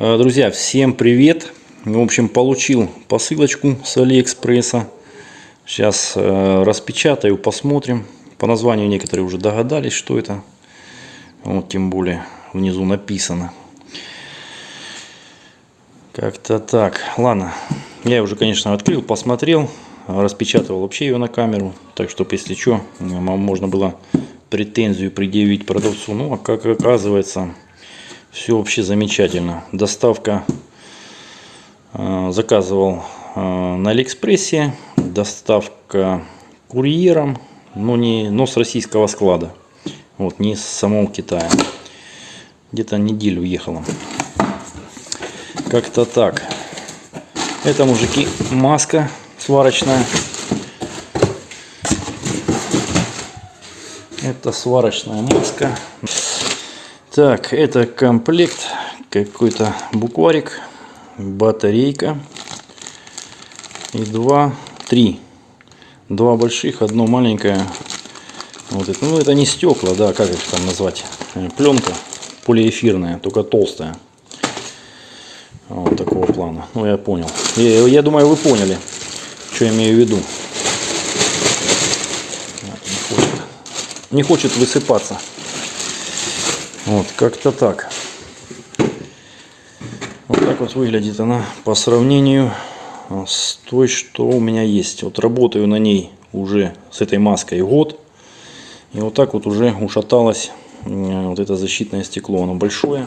Э, Друзья, всем привет! В общем, получил посылочку с Алиэкспресса. Сейчас э, распечатаю, посмотрим. По названию некоторые уже догадались, что это. Вот, тем более внизу написано. Как-то так. Ладно, я уже, конечно, открыл, посмотрел. Распечатывал вообще ее на камеру. Так, чтобы, если что, можно было претензию предъявить продавцу. Ну, а как оказывается, все вообще замечательно. Доставка э, заказывал э, на Алиэкспрессе. Доставка курьером, но, не, но с российского склада. Вот, не с самого Китая. Где-то неделю ехала. Как-то так. Это, мужики, маска сварочная. Это сварочная маска. Так, это комплект. Какой-то букварик. Батарейка. И два, три. Два больших, одно маленькое. Вот это, ну это не стекла, да, как их там назвать? Э, Пленка полиэфирная, только толстая. Вот такого плана. Ну я понял. Я, я думаю, вы поняли, что я имею в виду. Не хочет, не хочет высыпаться. Вот, как-то так. Вот так вот выглядит она по сравнению с той, что у меня есть. Вот работаю на ней уже с этой маской год. И вот так вот уже ушаталось вот это защитное стекло. Оно большое.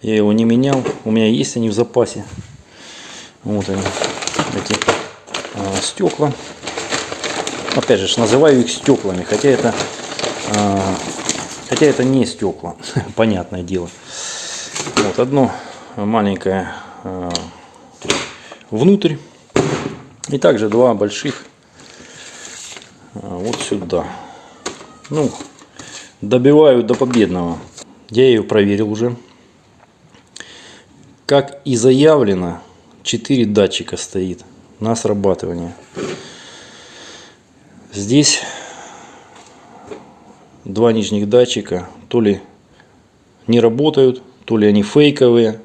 Я его не менял. У меня есть они в запасе. Вот они, эти а, стекла. Опять же, называю их стеклами. Хотя это, а, хотя это не стекла. Понятное дело. Вот одно маленькое а, внутрь. И также два больших а, вот сюда. Ну, добиваю до победного. Я ее проверил уже. Как и заявлено, 4 датчика стоит на срабатывание. Здесь два нижних датчика то ли не работают, то ли они фейковые,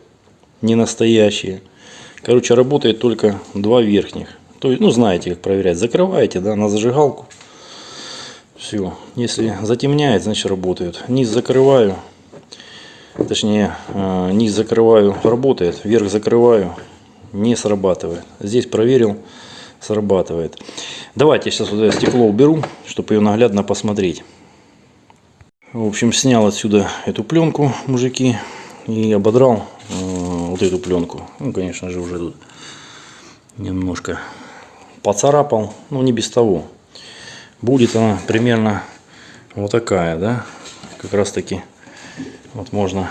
не настоящие. Короче, работает только два верхних. То есть, ну, знаете, как проверять. Закрываете, да, на зажигалку. Все. Если затемняет, значит работает. Низ закрываю. Точнее, э, низ закрываю, работает. Верх закрываю, не срабатывает. Здесь проверил, срабатывает. Давайте сейчас вот это стекло уберу, чтобы ее наглядно посмотреть. В общем, снял отсюда эту пленку, мужики, и ободрал э, вот эту пленку. Ну, конечно же, уже тут немножко поцарапал, но не без того будет она примерно вот такая, да, как раз таки вот можно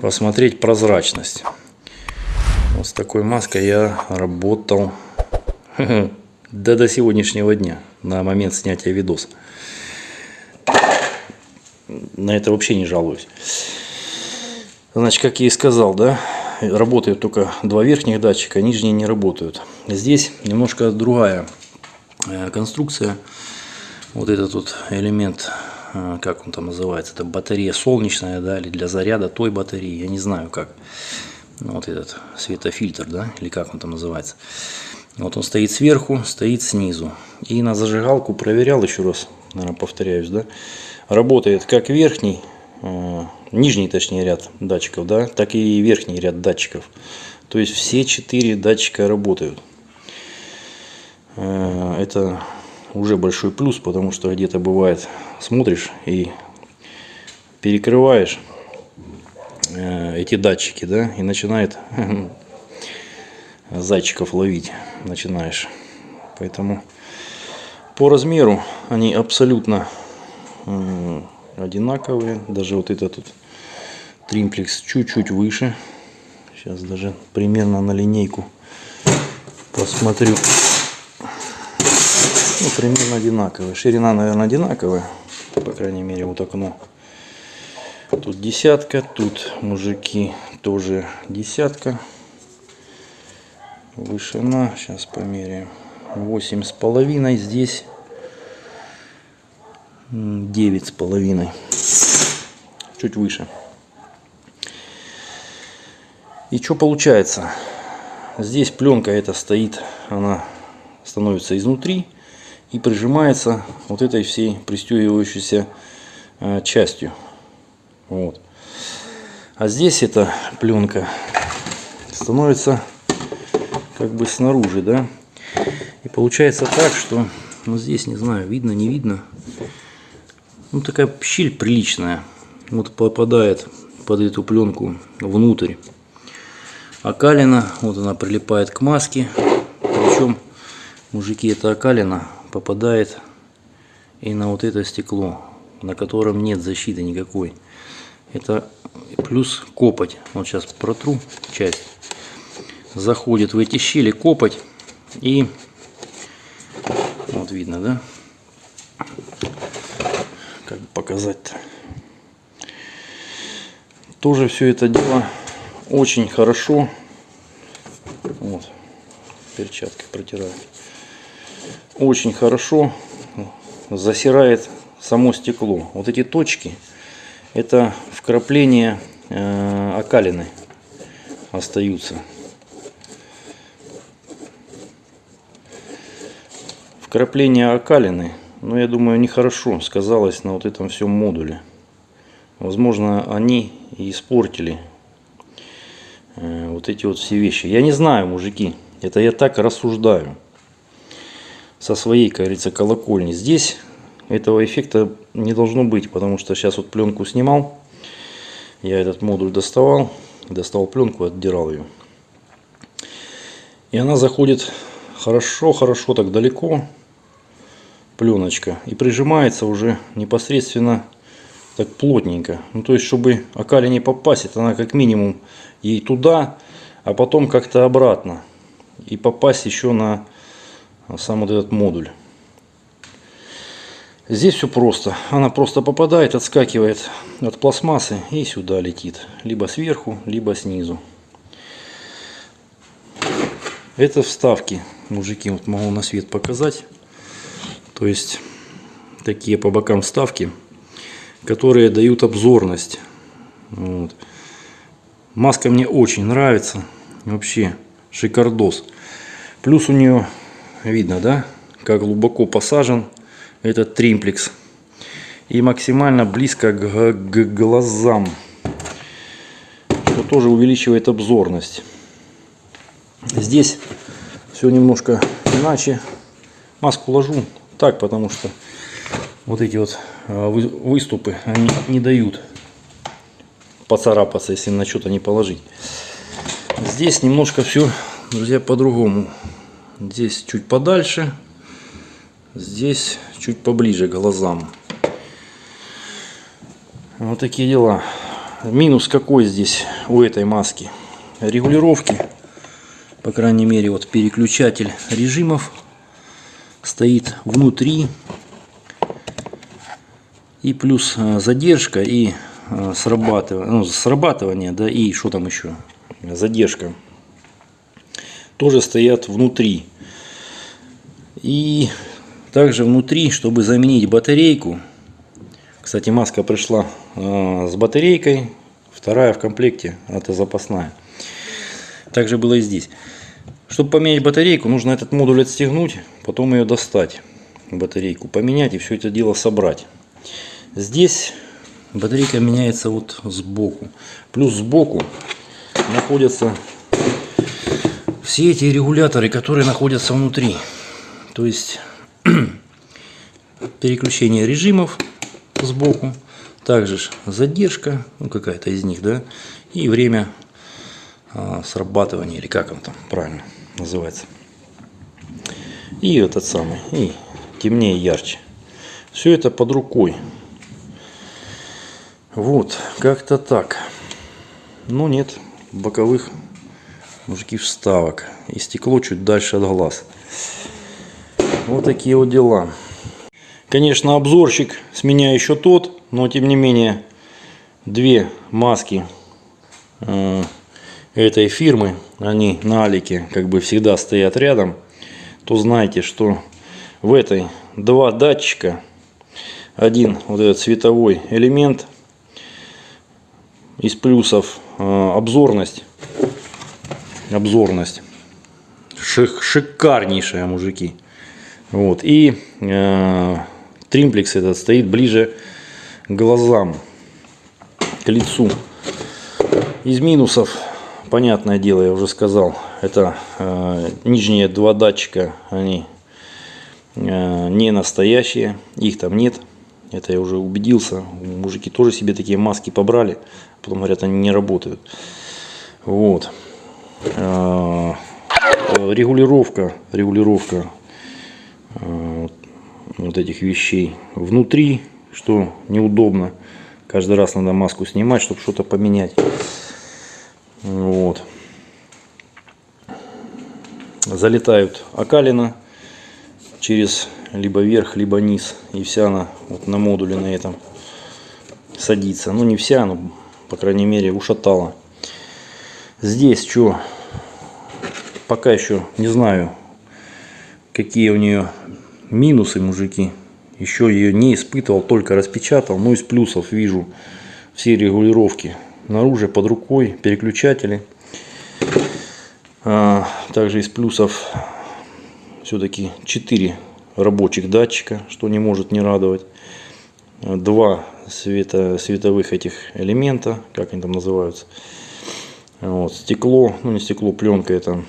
посмотреть прозрачность. Вот с такой маской я работал да до сегодняшнего дня, на момент снятия видоса. На это вообще не жалуюсь. Значит, как я и сказал, да, работают только два верхних датчика, нижние не работают. Здесь немножко другая Э, конструкция. Вот этот вот элемент, э, как он там называется, это батарея солнечная, да, или для заряда той батареи, я не знаю как. Вот этот светофильтр, да, или как он там называется. Вот он стоит сверху, стоит снизу. И на зажигалку проверял еще раз, наверное, повторяюсь, да. Работает как верхний, э, нижний точнее ряд датчиков, да, так и верхний ряд датчиков. То есть все четыре датчика работают. Э, это уже большой плюс, потому что где-то бывает смотришь и перекрываешь э, эти датчики, да, и начинает зайчиков ловить, начинаешь. Поэтому по размеру они абсолютно одинаковые. Даже вот этот тут тримплекс чуть-чуть выше. Сейчас даже примерно на линейку посмотрю ну, примерно одинаковые. Ширина, наверное, одинаковая. По крайней мере, вот окно. Тут десятка, тут мужики тоже десятка. Вышина, сейчас померяем. Восемь с половиной, здесь девять с половиной. Чуть выше. И что получается? Здесь пленка эта стоит, она становится изнутри и прижимается вот этой всей пристегивающейся э, частью. Вот. А здесь эта пленка становится как бы снаружи, да. И получается так, что ну здесь не знаю, видно, не видно. Ну такая щель приличная. Вот попадает под эту пленку внутрь. Окалина, вот она прилипает к маске. Причем, мужики, эта окалина попадает и на вот это стекло, на котором нет защиты никакой. Это плюс копоть. Вот сейчас протру часть. Заходит в эти щели копоть и вот видно, да? Показать-то? Тоже все это дело очень хорошо. Вот, перчаткой протираю. Очень хорошо засирает само стекло. Вот эти точки, это вкрапление э, окалины остаются. Вкрапление окалины, ну я думаю, нехорошо сказалось на вот этом всем модуле. Возможно, они и испортили э, вот эти вот все вещи. Я не знаю, мужики, это я так рассуждаю со своей, как говорится, колокольни. Здесь этого эффекта не должно быть, потому что сейчас вот пленку снимал, я этот модуль доставал, достал пленку, отдирал ее. И она заходит хорошо-хорошо так далеко, пленочка, и прижимается уже непосредственно так плотненько. Ну, то есть, чтобы окали не попасть, она как минимум ей туда, а потом как-то обратно. И попасть еще на сам вот этот модуль. Здесь все просто. Она просто попадает, отскакивает от пластмассы и сюда летит. Либо сверху, либо снизу. Это вставки. Мужики, вот могу на свет показать. То есть, такие по бокам вставки которые дают обзорность. Вот. Маска мне очень нравится. Вообще шикардос. Плюс у нее видно, да, как глубоко посажен этот тримплекс. И максимально близко к, к глазам. Что тоже увеличивает обзорность. Здесь все немножко иначе. Маску ложу так, потому что вот эти вот а, выступы они не дают поцарапаться, если на что-то не положить. Здесь немножко все, друзья, по-другому. Здесь чуть подальше, здесь чуть поближе к глазам. Вот такие дела. Минус какой здесь у этой маски? Регулировки, по крайней мере, вот переключатель режимов стоит внутри и плюс э, задержка и э, срабатывание, ну, срабатывание, да, и что там еще, задержка, тоже стоят внутри. И также внутри, чтобы заменить батарейку, кстати, маска пришла э, с батарейкой, вторая в комплекте, это запасная. Также было и здесь. Чтобы поменять батарейку, нужно этот модуль отстегнуть, потом ее достать, батарейку поменять и все это дело собрать. Здесь батарейка меняется вот сбоку. Плюс сбоку находятся все эти регуляторы, которые находятся внутри. То есть переключение режимов сбоку, также задержка, ну какая-то из них, да, и время а, срабатывания, или как он там правильно называется. И этот самый, и темнее, ярче. Все это под рукой. Вот, как-то так. Но нет боковых мужики вставок. И стекло чуть дальше от глаз. Вот такие вот дела. Конечно, обзорщик с меня еще тот, но тем не менее две маски э, этой фирмы, они на Алике как бы всегда стоят рядом, то знаете, что в этой два датчика, один вот этот световой элемент из плюсов э, обзорность обзорность. Шик, шикарнейшая, мужики. Вот. И э, тримплекс этот стоит ближе глазам, к лицу. Из минусов, понятное дело, я уже сказал, это э, нижние два датчика, они э, не настоящие, их там нет. Это я уже убедился. Мужики тоже себе такие маски побрали, потом говорят, они не работают. Вот. Э, регулировка, регулировка э, вот этих вещей внутри, что неудобно. Каждый раз надо маску снимать, чтобы что-то поменять. Вот. Залетают окалина через либо верх, либо низ. И вся она вот на модуле на этом садится. Ну не вся, но по крайней мере ушатала. Здесь что? Пока еще не знаю, какие у нее минусы, мужики. Еще ее не испытывал, только распечатал. Но из плюсов вижу все регулировки Наружу под рукой переключатели. А, также из плюсов все-таки 4 рабочих датчика, что не может не радовать. Два света, световых этих элемента, как они там называются. Вот, стекло, ну не стекло, пленка это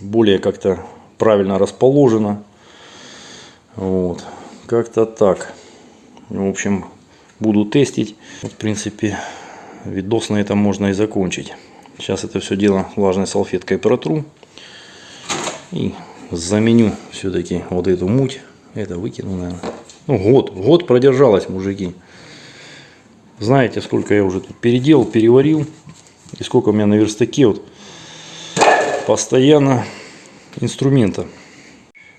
более как-то правильно расположено. Вот, как-то так. В общем, буду тестить. В принципе, видос на этом можно и закончить. Сейчас это все дело влажной салфеткой протру. И заменю все-таки вот эту муть. Это выкину, наверное. Ну, год. Год продержалась, мужики. Знаете, сколько я уже тут переделал, переварил. И сколько у меня на верстаке вот постоянно инструмента.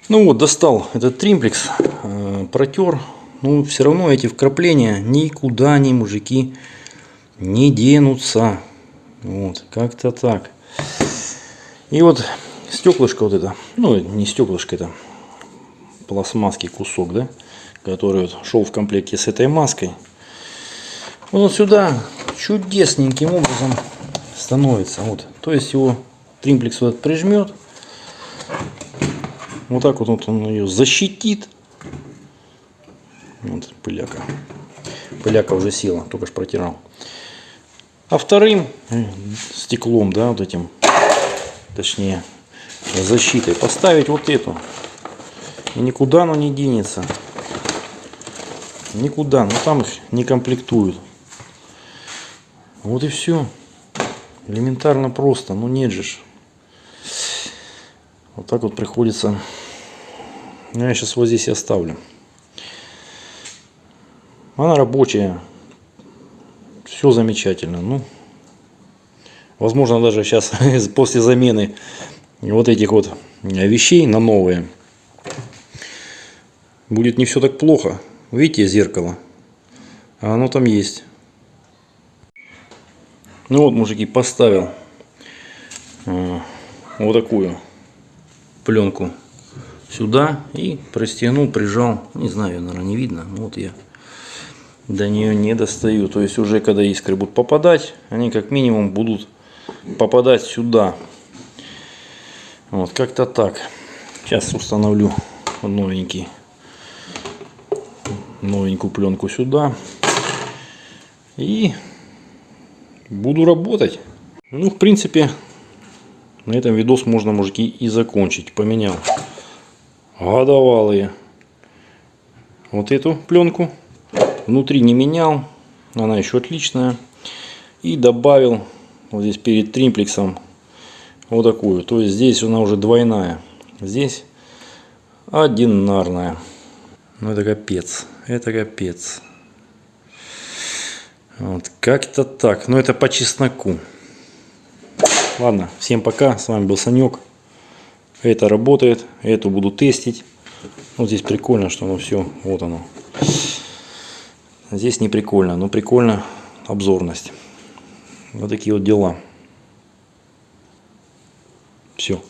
Ну вот, достал этот тримплекс, э, протер. Ну, все равно эти вкрапления никуда не, мужики, не денутся. Вот, как-то так. И вот стеклышко вот это, ну не стеклышко, это пластмасский кусок, да, который вот шел в комплекте с этой маской. Он сюда чудесненьким образом становится. Вот, то есть его тримплекс вот прижмет. Вот так вот, вот он ее защитит. Вот пыляка. Пыляка уже села, только что протирал. А вторым стеклом, да, вот этим, точнее, защитой поставить вот эту. И никуда оно не денется. Никуда. Но там их не комплектуют. Вот и все. Элементарно просто. Ну нет же. Вот так вот приходится. Ну, я сейчас вот здесь и оставлю. Она рабочая все замечательно. Ну, возможно, даже сейчас после замены вот этих вот вещей на новые будет не все так плохо. Видите зеркало? Оно там есть. Ну вот, мужики, поставил э, вот такую пленку сюда и пристегнул, прижал. Не знаю, наверное, не видно. Вот я до нее не достаю. То есть уже когда искры будут попадать, они как минимум будут попадать сюда. Вот как-то так. Сейчас установлю новенький новенькую пленку сюда и буду работать. Ну, в принципе, на этом видос можно, мужики, и закончить. Поменял годовалые вот эту пленку Внутри не менял, она еще отличная. И добавил вот здесь перед тримплексом вот такую. То есть здесь она уже двойная. Здесь одинарная. Ну это капец. Это капец. Вот как-то так. Но это по чесноку. Ладно, всем пока. С вами был Санек. Это работает. Эту буду тестить. Вот здесь прикольно, что оно все. Вот оно. Здесь не прикольно, но прикольно обзорность. Вот такие вот дела. Все.